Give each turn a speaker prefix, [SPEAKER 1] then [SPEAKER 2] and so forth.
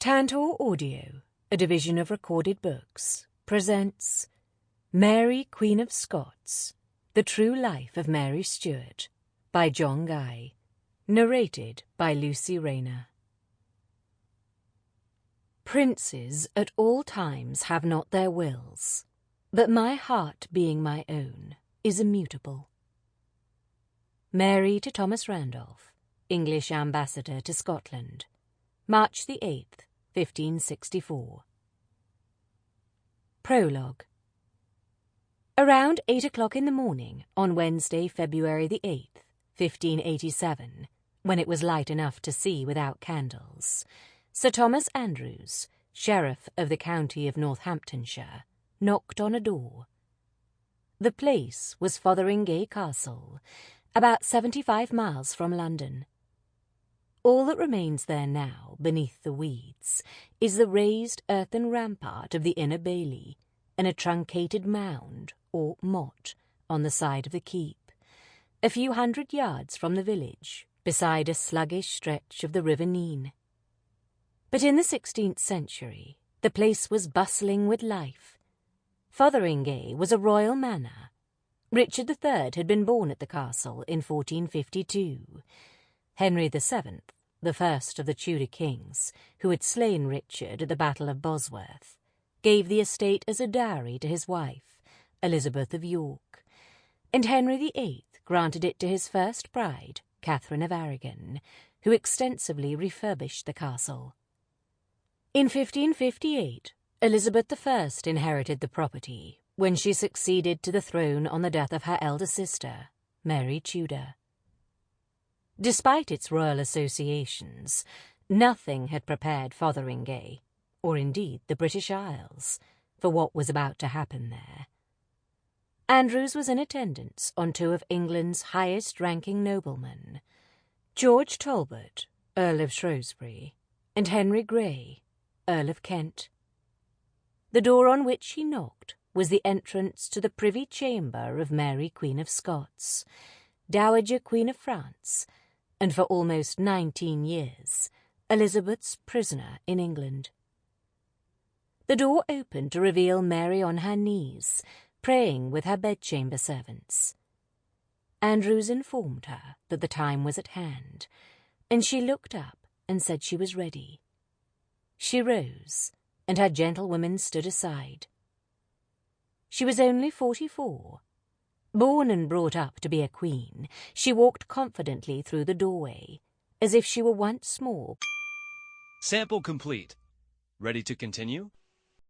[SPEAKER 1] Tantor Audio, a division of recorded books, presents Mary, Queen of Scots The True Life of Mary Stuart by John Guy. Narrated by Lucy Rayner. Princes at all times have not their wills, but my heart being my own is immutable. Mary to Thomas Randolph, English Ambassador to Scotland, March the 8th, 1564. Prologue Around eight o'clock in the morning on Wednesday, February the 8th, 1587, when it was light enough to see without candles, Sir Thomas Andrews, Sheriff of the County of Northamptonshire, knocked on a door. The place was Fotheringay Castle, about seventy-five miles from London. All that remains there now, beneath the weeds, is the raised earthen rampart of the inner bailey, and a truncated mound, or motte, on the side of the keep, a few hundred yards from the village, beside a sluggish stretch of the River Nene. But in the sixteenth century, the place was bustling with life. Fotheringay was a royal manor. Richard III had been born at the castle in 1452. Henry VII the first of the Tudor kings, who had slain Richard at the Battle of Bosworth, gave the estate as a dowry to his wife, Elizabeth of York, and Henry VIII granted it to his first bride, Catherine of Aragon, who extensively refurbished the castle. In 1558, Elizabeth I inherited the property when she succeeded to the throne on the death of her elder sister, Mary Tudor. Despite its royal associations, nothing had prepared Fotheringay, or indeed the British Isles, for what was about to happen there. Andrews was in attendance on two of England's highest ranking noblemen, George Talbot, Earl of Shrewsbury, and Henry Grey, Earl of Kent. The door on which he knocked was the entrance to the privy chamber of Mary Queen of Scots, Dowager Queen of France, and for almost nineteen years, Elizabeth's prisoner in England. The door opened to reveal Mary on her knees, praying with her bedchamber servants. Andrews informed her that the time was at hand, and she looked up and said she was ready. She rose, and her gentlewomen stood aside. She was only forty-four, Born and brought up to be a queen, she walked confidently through the doorway, as if she were once more.
[SPEAKER 2] Sample complete. Ready to continue?